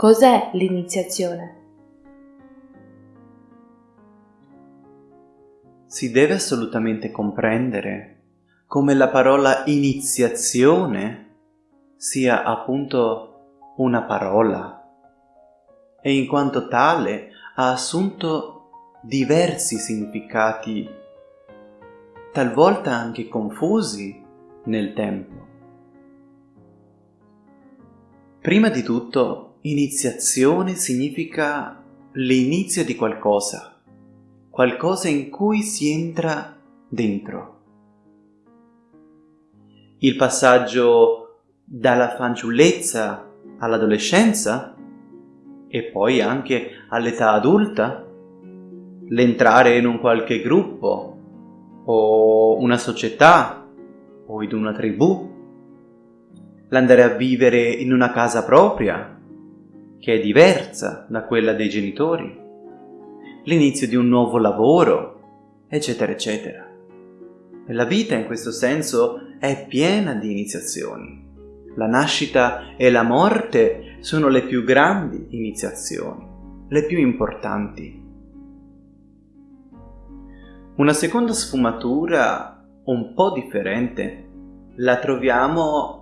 Cos'è l'iniziazione? Si deve assolutamente comprendere come la parola iniziazione sia appunto una parola e in quanto tale ha assunto diversi significati, talvolta anche confusi nel tempo. Prima di tutto, iniziazione significa l'inizio di qualcosa, qualcosa in cui si entra dentro. Il passaggio dalla fanciullezza all'adolescenza e poi anche all'età adulta, l'entrare in un qualche gruppo o una società o in una tribù, l'andare a vivere in una casa propria che è diversa da quella dei genitori, l'inizio di un nuovo lavoro, eccetera, eccetera. E la vita in questo senso è piena di iniziazioni. La nascita e la morte sono le più grandi iniziazioni, le più importanti. Una seconda sfumatura un po' differente la troviamo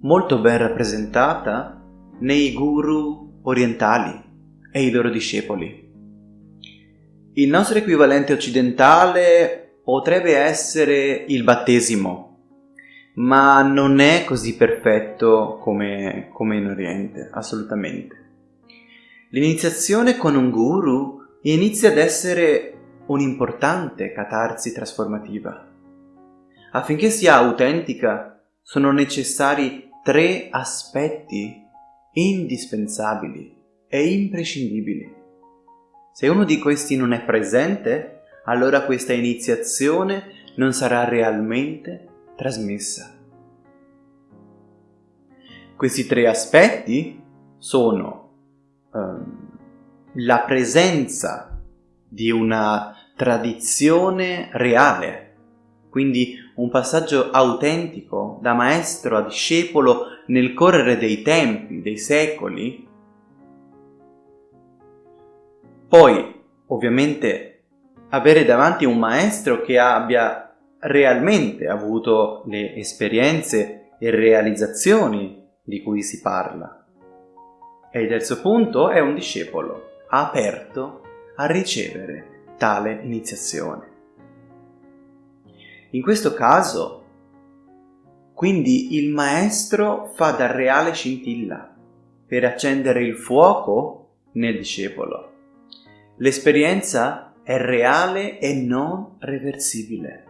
molto ben rappresentata nei guru orientali e i loro discepoli. Il nostro equivalente occidentale potrebbe essere il battesimo, ma non è così perfetto come, come in Oriente, assolutamente. L'iniziazione con un guru inizia ad essere un'importante catarsi trasformativa. Affinché sia autentica, sono necessari tre aspetti indispensabili e imprescindibili. Se uno di questi non è presente, allora questa iniziazione non sarà realmente trasmessa. Questi tre aspetti sono um, la presenza di una tradizione reale, quindi un passaggio autentico da maestro a discepolo nel correre dei tempi, dei secoli. Poi, ovviamente, avere davanti un maestro che abbia realmente avuto le esperienze e realizzazioni di cui si parla. E il terzo punto è un discepolo aperto a ricevere tale iniziazione. In questo caso, quindi il maestro fa da reale scintilla per accendere il fuoco nel discepolo. L'esperienza è reale e non reversibile.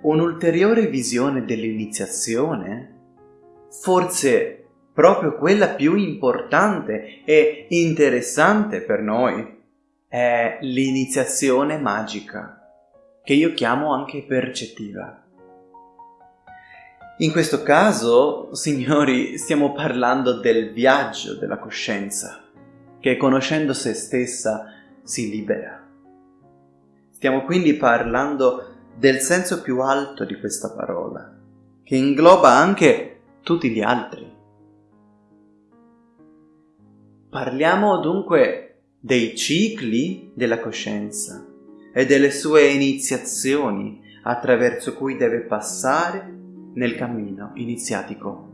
Un'ulteriore visione dell'iniziazione, forse proprio quella più importante e interessante per noi, è l'iniziazione magica, che io chiamo anche percettiva. In questo caso, signori, stiamo parlando del viaggio della coscienza, che conoscendo se stessa si libera. Stiamo quindi parlando del senso più alto di questa parola, che ingloba anche tutti gli altri. Parliamo dunque dei cicli della coscienza e delle sue iniziazioni attraverso cui deve passare nel cammino iniziatico.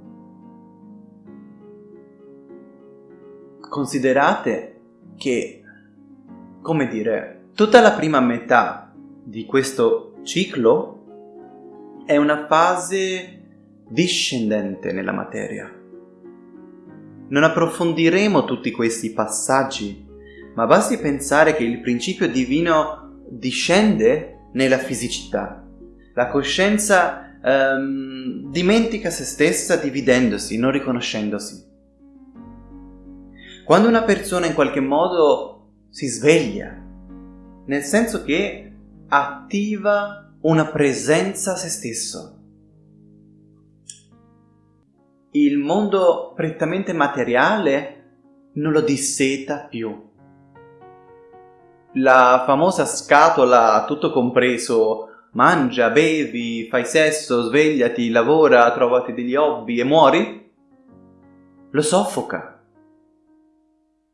Considerate che, come dire, tutta la prima metà di questo ciclo è una fase discendente nella materia. Non approfondiremo tutti questi passaggi, ma basti pensare che il principio divino discende nella fisicità. La coscienza ehm, dimentica se stessa dividendosi, non riconoscendosi. Quando una persona in qualche modo si sveglia, nel senso che attiva una presenza a se stesso. Il mondo prettamente materiale non lo disseta più. La famosa scatola tutto compreso mangia, bevi, fai sesso, svegliati, lavora, trovati degli hobby e muori, lo soffoca.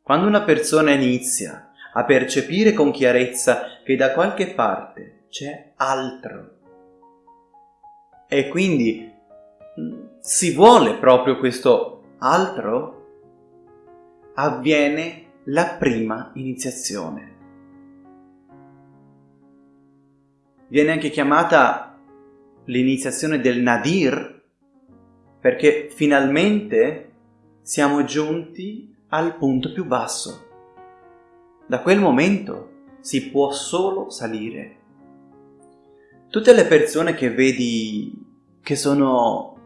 Quando una persona inizia a percepire con chiarezza che da qualche parte c'è altro e quindi mm, si vuole proprio questo altro, avviene la prima iniziazione. Viene anche chiamata l'iniziazione del Nadir perché finalmente siamo giunti al punto più basso. Da quel momento si può solo salire. Tutte le persone che vedi che sono,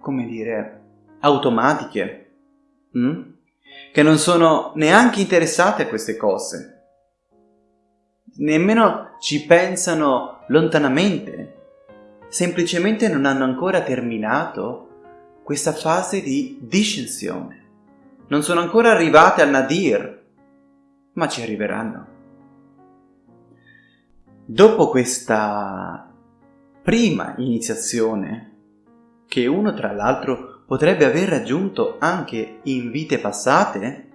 come dire, automatiche, hm? che non sono neanche interessate a queste cose, nemmeno ci pensano lontanamente, semplicemente non hanno ancora terminato questa fase di discensione. Non sono ancora arrivate al nadir, ma ci arriveranno. Dopo questa prima iniziazione, che uno tra l'altro potrebbe aver raggiunto anche in vite passate,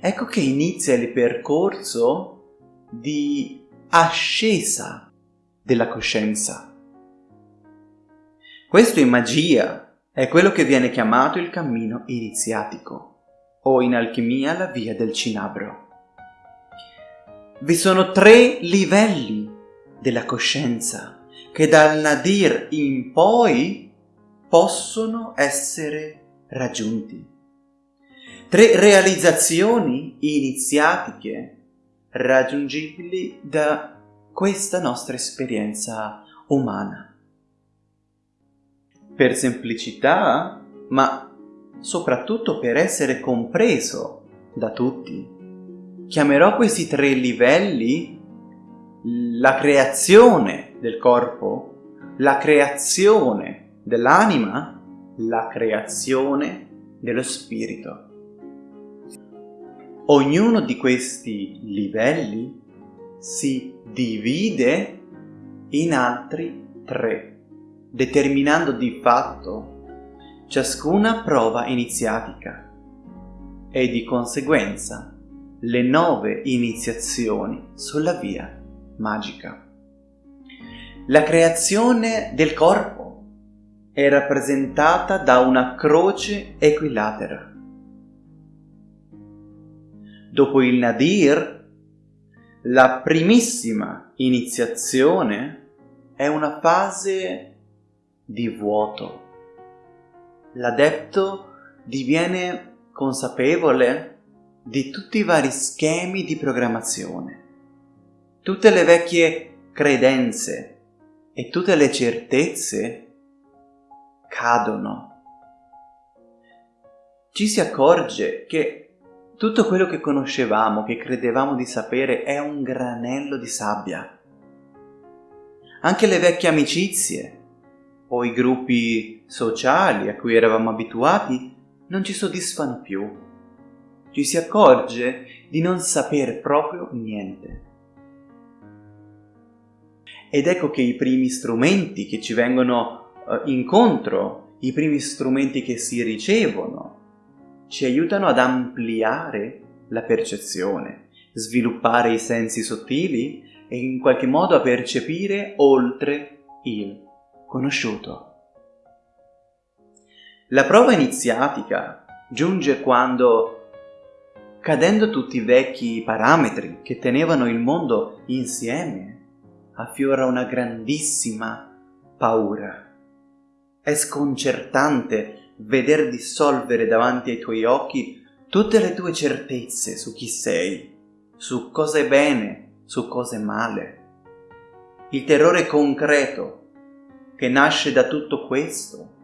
ecco che inizia il percorso di ascesa della coscienza. Questo in magia è quello che viene chiamato il cammino iniziatico o in alchimia la via del cinabro. Vi sono tre livelli della coscienza che dal nadir in poi possono essere raggiunti. Tre realizzazioni iniziatiche raggiungibili da questa nostra esperienza umana. Per semplicità, ma soprattutto per essere compreso da tutti, chiamerò questi tre livelli la creazione del corpo, la creazione dell'anima la creazione dello spirito. Ognuno di questi livelli si divide in altri tre, determinando di fatto ciascuna prova iniziatica e di conseguenza le nove iniziazioni sulla via magica. La creazione del corpo è rappresentata da una croce equilatera. Dopo il Nadir, la primissima iniziazione è una fase di vuoto. L'adepto diviene consapevole di tutti i vari schemi di programmazione, tutte le vecchie credenze e tutte le certezze cadono. Ci si accorge che tutto quello che conoscevamo, che credevamo di sapere, è un granello di sabbia. Anche le vecchie amicizie o i gruppi sociali a cui eravamo abituati non ci soddisfano più. Ci si accorge di non sapere proprio niente. Ed ecco che i primi strumenti che ci vengono uh, incontro, i primi strumenti che si ricevono, ci aiutano ad ampliare la percezione, sviluppare i sensi sottili e in qualche modo a percepire oltre il conosciuto. La prova iniziatica giunge quando, cadendo tutti i vecchi parametri che tenevano il mondo insieme, affiora una grandissima paura. È sconcertante veder dissolvere davanti ai tuoi occhi tutte le tue certezze su chi sei, su cosa è bene, su cosa è male. Il terrore concreto che nasce da tutto questo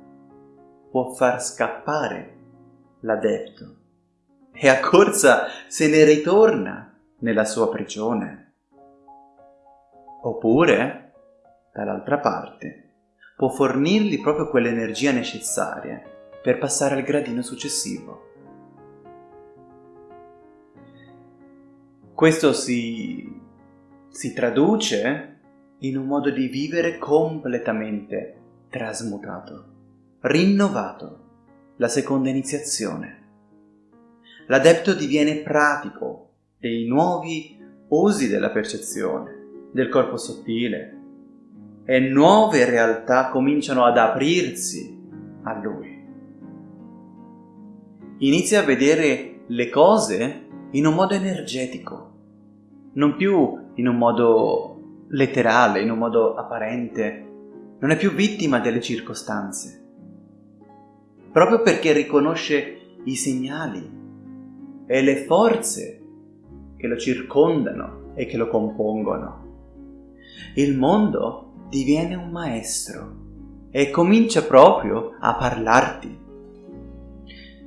può far scappare l'adepto e a corsa se ne ritorna nella sua prigione. Oppure, dall'altra parte, può fornirgli proprio quell'energia necessaria per passare al gradino successivo. Questo si, si traduce in un modo di vivere completamente trasmutato, rinnovato, la seconda iniziazione. L'adepto diviene pratico dei nuovi usi della percezione, del corpo sottile, e nuove realtà cominciano ad aprirsi a lui. Inizia a vedere le cose in un modo energetico, non più in un modo letterale, in un modo apparente, non è più vittima delle circostanze, proprio perché riconosce i segnali e le forze che lo circondano e che lo compongono. Il mondo diviene un maestro e comincia proprio a parlarti.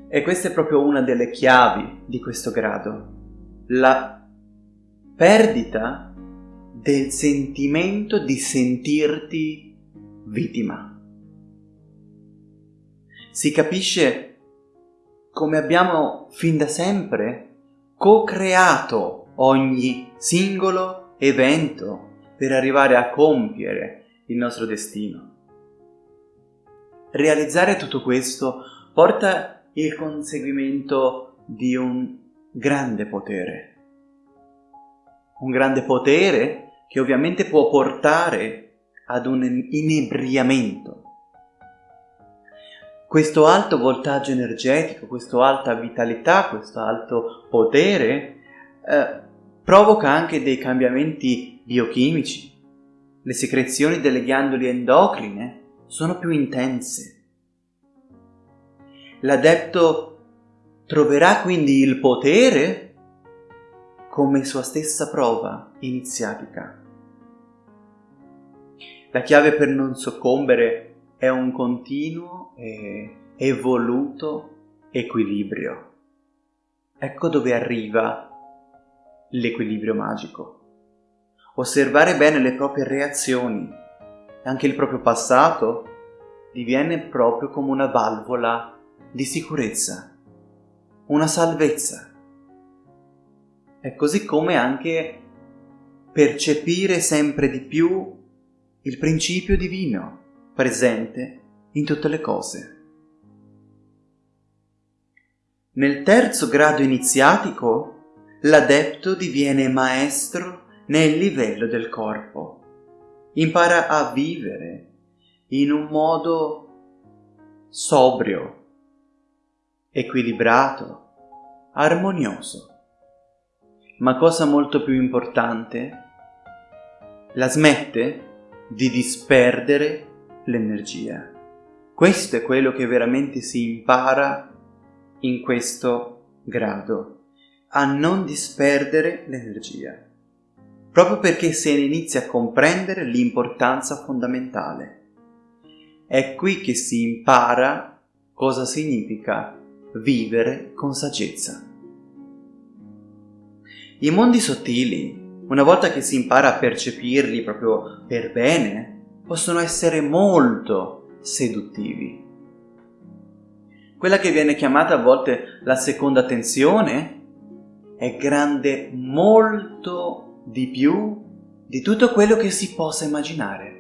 E questa è proprio una delle chiavi di questo grado, la perdita del sentimento di sentirti vittima. Si capisce come abbiamo fin da sempre co-creato ogni singolo evento per arrivare a compiere il nostro destino. Realizzare tutto questo porta il conseguimento di un grande potere. Un grande potere che ovviamente può portare ad un inebriamento. Questo alto voltaggio energetico, questa alta vitalità, questo alto potere eh, provoca anche dei cambiamenti biochimici. Le secrezioni delle ghiandole endocrine sono più intense. L'adepto troverà quindi il potere come sua stessa prova iniziatica. La chiave per non soccombere è un continuo e evoluto equilibrio. Ecco dove arriva l'equilibrio magico. Osservare bene le proprie reazioni, anche il proprio passato, diviene proprio come una valvola di sicurezza, una salvezza. È così come anche percepire sempre di più il principio divino presente in tutte le cose. Nel terzo grado iniziatico, l'adepto diviene maestro nel livello del corpo. Impara a vivere in un modo sobrio, equilibrato, armonioso. Ma cosa molto più importante, la smette di disperdere l'energia. Questo è quello che veramente si impara in questo grado, a non disperdere l'energia. Proprio perché se ne inizia a comprendere l'importanza fondamentale. È qui che si impara cosa significa vivere con saggezza. I mondi sottili, una volta che si impara a percepirli proprio per bene, possono essere molto seduttivi. Quella che viene chiamata a volte la seconda tensione è grande molto di più di tutto quello che si possa immaginare.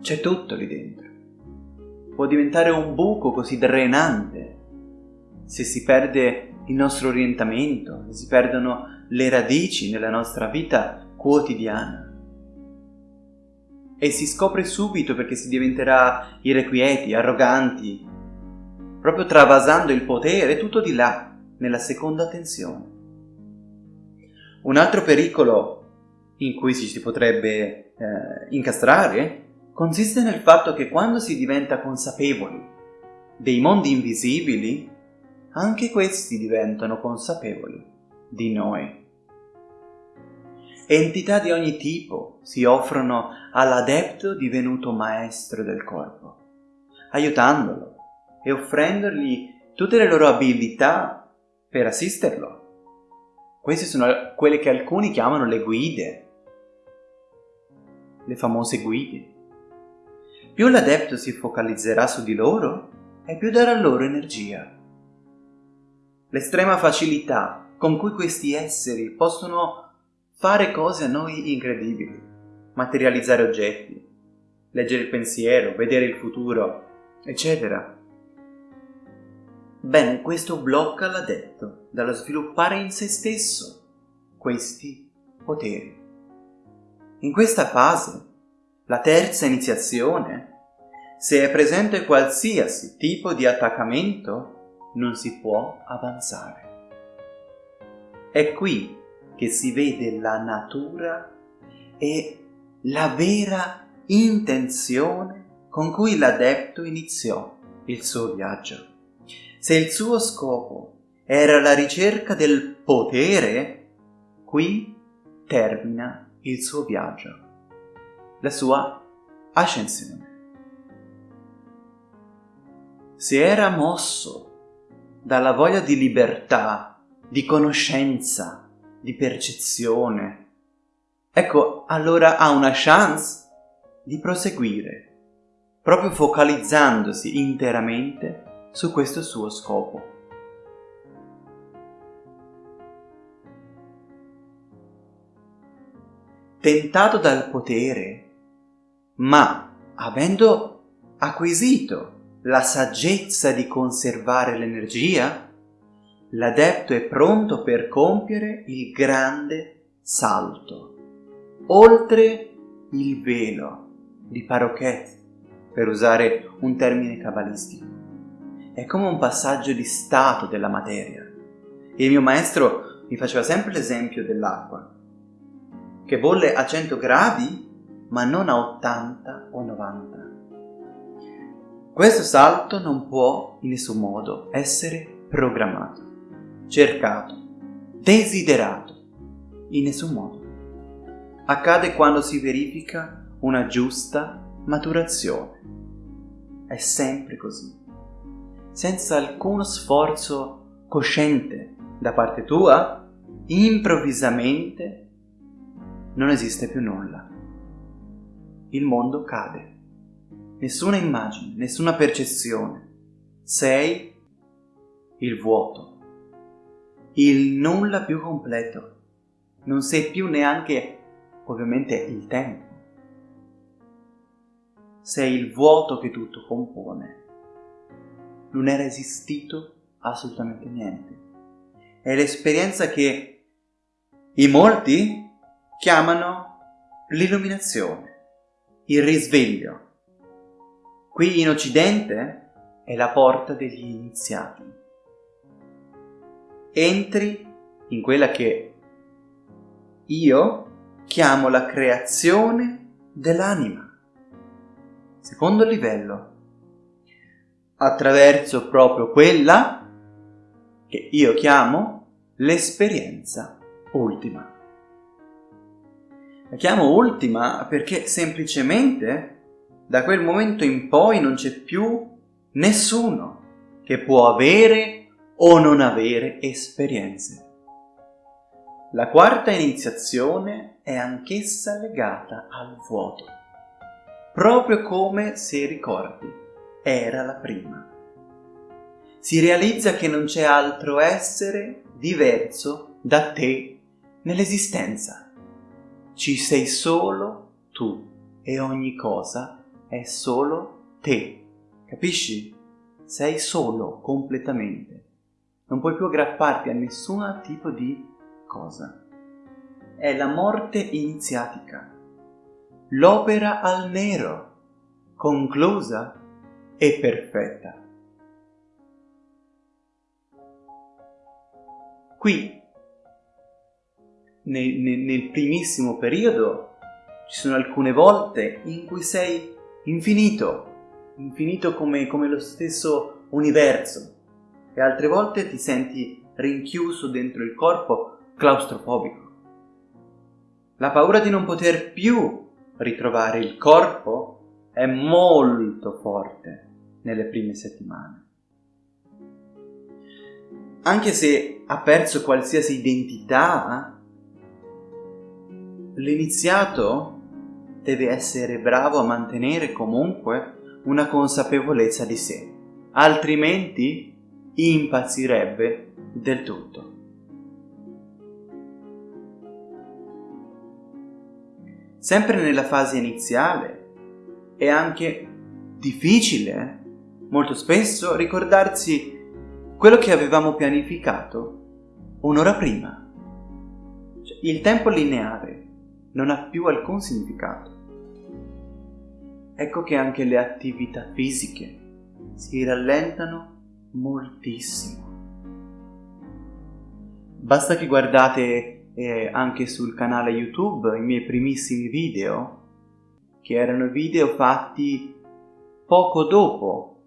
C'è tutto lì dentro può diventare un buco così drenante se si perde il nostro orientamento, se si perdono le radici nella nostra vita quotidiana. E si scopre subito perché si diventerà irrequieti, arroganti, proprio travasando il potere, tutto di là, nella seconda tensione. Un altro pericolo in cui si potrebbe eh, incastrare consiste nel fatto che quando si diventa consapevoli dei mondi invisibili, anche questi diventano consapevoli di noi. Entità di ogni tipo si offrono all'adepto divenuto maestro del corpo, aiutandolo e offrendogli tutte le loro abilità per assisterlo. Queste sono quelle che alcuni chiamano le guide, le famose guide. Più l'adepto si focalizzerà su di loro e più darà loro energia. L'estrema facilità con cui questi esseri possono fare cose a noi incredibili, materializzare oggetti, leggere il pensiero, vedere il futuro, eccetera. Bene, questo blocca l'adepto dallo sviluppare in se stesso questi poteri. In questa fase, la terza iniziazione, se è presente qualsiasi tipo di attaccamento, non si può avanzare. È qui che si vede la natura e la vera intenzione con cui l'adepto iniziò il suo viaggio. Se il suo scopo era la ricerca del potere, qui termina il suo viaggio, la sua ascensione. Se era mosso dalla voglia di libertà, di conoscenza, di percezione. Ecco, allora ha una chance di proseguire, proprio focalizzandosi interamente su questo suo scopo. Tentato dal potere, ma avendo acquisito la saggezza di conservare l'energia, l'adepto è pronto per compiere il grande salto, oltre il velo di Parochet, per usare un termine cabalistico. È come un passaggio di stato della materia. Il mio maestro mi faceva sempre l'esempio dell'acqua, che bolle a 100 gradi ma non a 80 o 90. Questo salto non può in nessun modo essere programmato cercato, desiderato, in nessun modo. Accade quando si verifica una giusta maturazione. È sempre così, senza alcuno sforzo cosciente da parte tua, improvvisamente non esiste più nulla. Il mondo cade. Nessuna immagine, nessuna percezione. Sei il vuoto il nulla più completo. Non sei più neanche, ovviamente, il tempo. Sei il vuoto che tutto compone. Non era esistito assolutamente niente. È l'esperienza che i molti chiamano l'illuminazione, il risveglio. Qui in Occidente è la porta degli iniziati entri in quella che io chiamo la creazione dell'anima. Secondo livello, attraverso proprio quella che io chiamo l'esperienza ultima. La chiamo ultima perché semplicemente da quel momento in poi non c'è più nessuno che può avere o non avere esperienze. La quarta iniziazione è anch'essa legata al vuoto, proprio come, se ricordi, era la prima. Si realizza che non c'è altro essere diverso da te nell'esistenza. Ci sei solo tu e ogni cosa è solo te. Capisci? Sei solo completamente non puoi più aggrapparti a nessun tipo di cosa. È la morte iniziatica, l'opera al nero, conclusa e perfetta. Qui, nel, nel, nel primissimo periodo, ci sono alcune volte in cui sei infinito, infinito come, come lo stesso universo, e altre volte ti senti rinchiuso dentro il corpo claustrofobico. La paura di non poter più ritrovare il corpo è molto forte nelle prime settimane. Anche se ha perso qualsiasi identità, l'iniziato deve essere bravo a mantenere comunque una consapevolezza di sé, altrimenti impazzirebbe del tutto. sempre nella fase iniziale è anche difficile, molto spesso, ricordarsi quello che avevamo pianificato un'ora prima. Cioè, il tempo lineare non ha più alcun significato. Ecco che anche le attività fisiche si rallentano moltissimo. Basta che guardate eh, anche sul canale YouTube i miei primissimi video, che erano video fatti poco dopo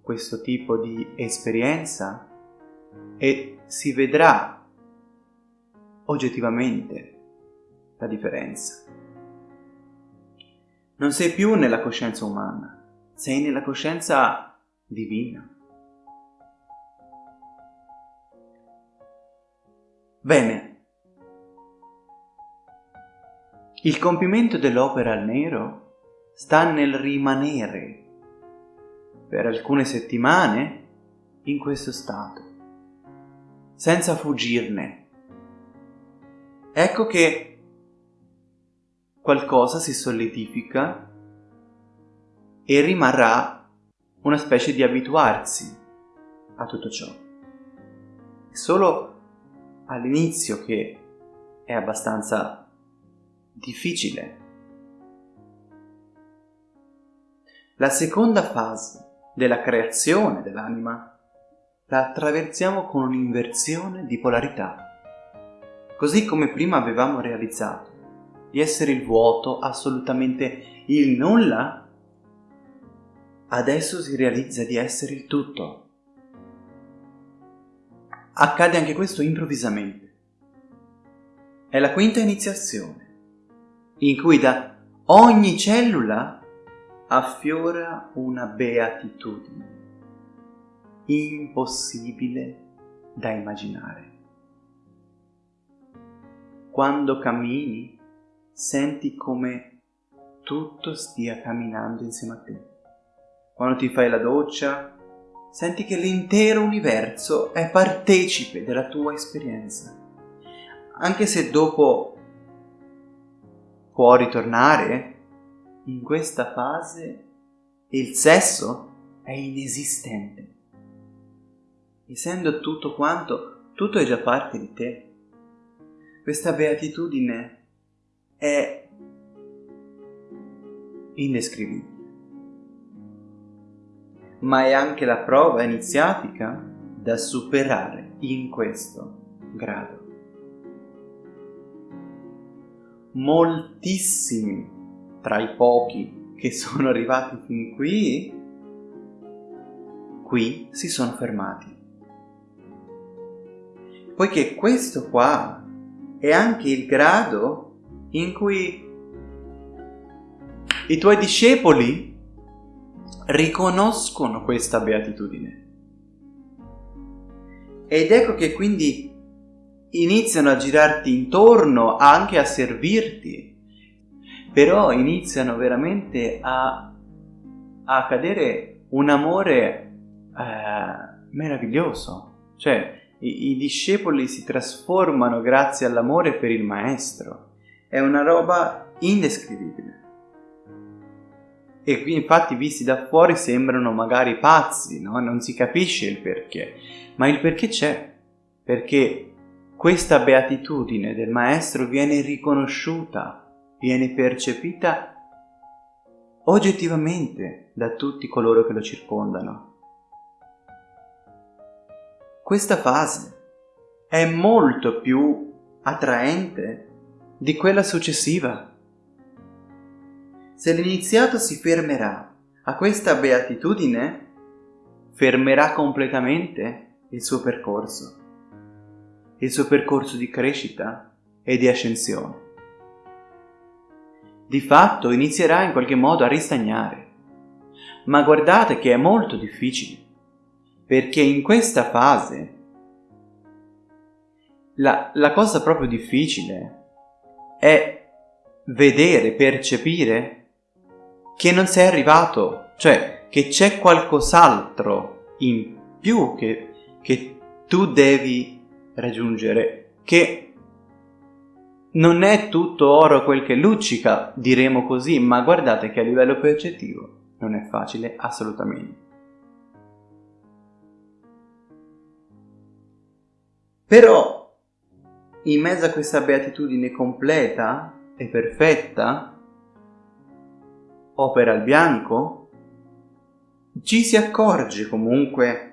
questo tipo di esperienza e si vedrà oggettivamente la differenza. Non sei più nella coscienza umana, sei nella coscienza divina. Bene, il compimento dell'opera al nero sta nel rimanere per alcune settimane in questo stato, senza fuggirne. Ecco che qualcosa si solidifica e rimarrà una specie di abituarsi a tutto ciò. È solo all'inizio che è abbastanza difficile. La seconda fase della creazione dell'anima, la attraversiamo con un'inversione di polarità. Così come prima avevamo realizzato di essere il vuoto, assolutamente il nulla, adesso si realizza di essere il tutto. Accade anche questo improvvisamente. È la quinta iniziazione, in cui da ogni cellula affiora una beatitudine impossibile da immaginare. Quando cammini senti come tutto stia camminando insieme a te. Quando ti fai la doccia senti che l'intero universo è partecipe della tua esperienza. Anche se dopo può ritornare in questa fase il sesso è inesistente. Essendo tutto quanto, tutto è già parte di te. Questa beatitudine è indescrivibile. Ma è anche la prova iniziatica da superare in questo grado. Moltissimi tra i pochi che sono arrivati fin qui, qui si sono fermati. Poiché questo qua è anche il grado in cui i tuoi discepoli riconoscono questa beatitudine. Ed ecco che quindi iniziano a girarti intorno anche a servirti però iniziano veramente a, a cadere un amore eh, meraviglioso. Cioè, i, i discepoli si trasformano grazie all'amore per il maestro. È una roba indescrivibile. E qui infatti visti da fuori sembrano magari pazzi, no? Non si capisce il perché, ma il perché c'è, perché questa beatitudine del maestro viene riconosciuta viene percepita oggettivamente da tutti coloro che lo circondano. Questa fase è molto più attraente di quella successiva. Se l'iniziato si fermerà a questa beatitudine, fermerà completamente il suo percorso, il suo percorso di crescita e di ascensione di fatto inizierà in qualche modo a ristagnare. Ma guardate che è molto difficile, perché in questa fase la, la cosa proprio difficile è vedere, percepire che non sei arrivato, cioè che c'è qualcos'altro in più che, che tu devi raggiungere, che non è tutto oro quel che luccica, diremo così, ma guardate che a livello percettivo non è facile assolutamente. Però, in mezzo a questa beatitudine completa e perfetta, opera il bianco, ci si accorge comunque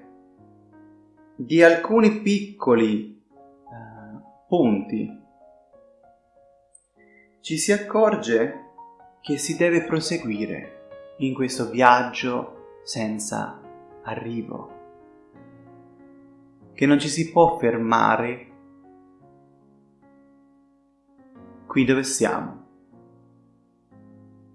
di alcuni piccoli uh, punti. Ci si accorge che si deve proseguire in questo viaggio senza arrivo, che non ci si può fermare qui dove siamo.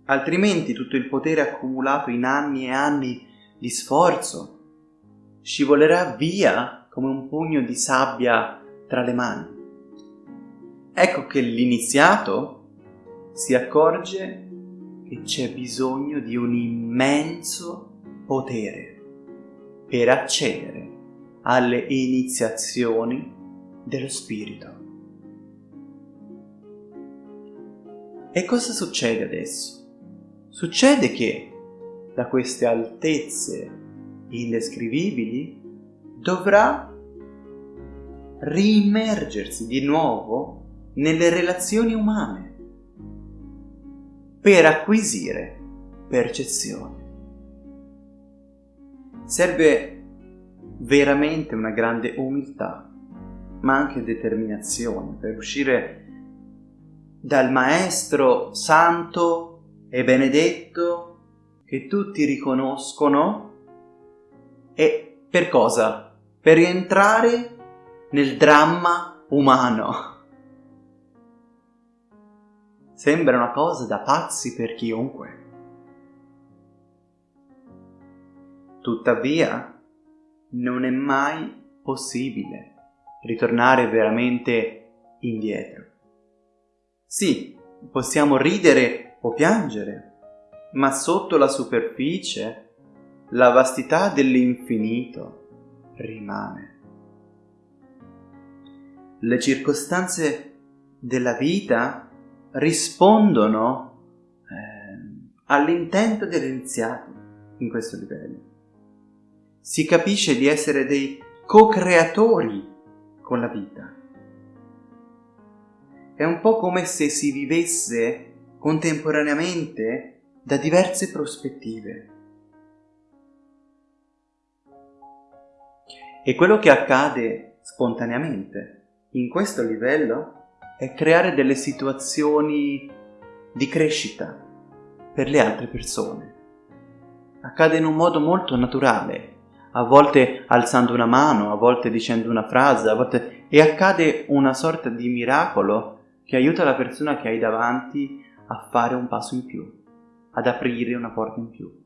Altrimenti tutto il potere accumulato in anni e anni di sforzo scivolerà via come un pugno di sabbia tra le mani. Ecco che l'iniziato si accorge che c'è bisogno di un immenso potere per accedere alle iniziazioni dello spirito. E cosa succede adesso? Succede che da queste altezze indescrivibili dovrà riimmergersi di nuovo nelle relazioni umane per acquisire percezione. Serve veramente una grande umiltà, ma anche determinazione per uscire dal Maestro santo e benedetto che tutti riconoscono e per cosa? Per rientrare nel dramma umano Sembra una cosa da pazzi per chiunque. Tuttavia, non è mai possibile ritornare veramente indietro. Sì, possiamo ridere o piangere, ma sotto la superficie la vastità dell'infinito rimane. Le circostanze della vita rispondono eh, all'intento dell'iniziato in questo livello. Si capisce di essere dei co-creatori con la vita. È un po' come se si vivesse contemporaneamente da diverse prospettive. E quello che accade spontaneamente in questo livello è creare delle situazioni di crescita per le altre persone. Accade in un modo molto naturale, a volte alzando una mano, a volte dicendo una frase, a volte... e accade una sorta di miracolo che aiuta la persona che hai davanti a fare un passo in più, ad aprire una porta in più.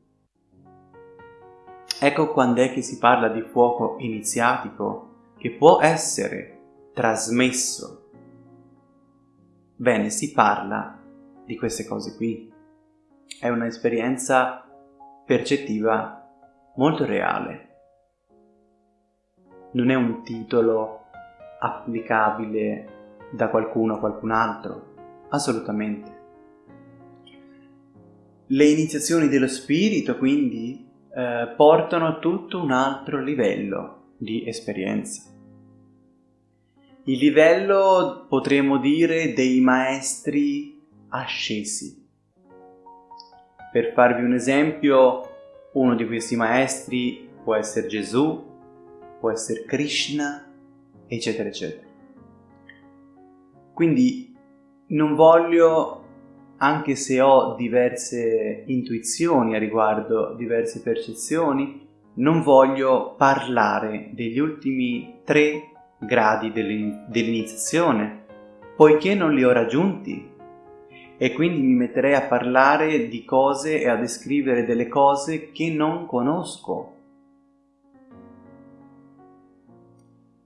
Ecco quando è che si parla di fuoco iniziatico che può essere trasmesso Bene, si parla di queste cose qui. È un'esperienza percettiva molto reale. Non è un titolo applicabile da qualcuno a qualcun altro, assolutamente. Le iniziazioni dello spirito quindi eh, portano a tutto un altro livello di esperienza. Il livello potremmo dire dei maestri ascesi. Per farvi un esempio, uno di questi maestri può essere Gesù, può essere Krishna, eccetera, eccetera. Quindi non voglio, anche se ho diverse intuizioni a riguardo, diverse percezioni, non voglio parlare degli ultimi tre gradi dell'iniziazione, poiché non li ho raggiunti e quindi mi metterei a parlare di cose e a descrivere delle cose che non conosco.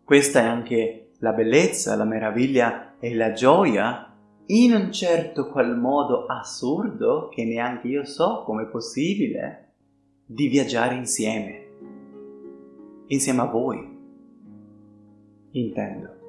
Questa è anche la bellezza, la meraviglia e la gioia in un certo qual modo assurdo che neanche io so come è possibile di viaggiare insieme, insieme a voi intendo.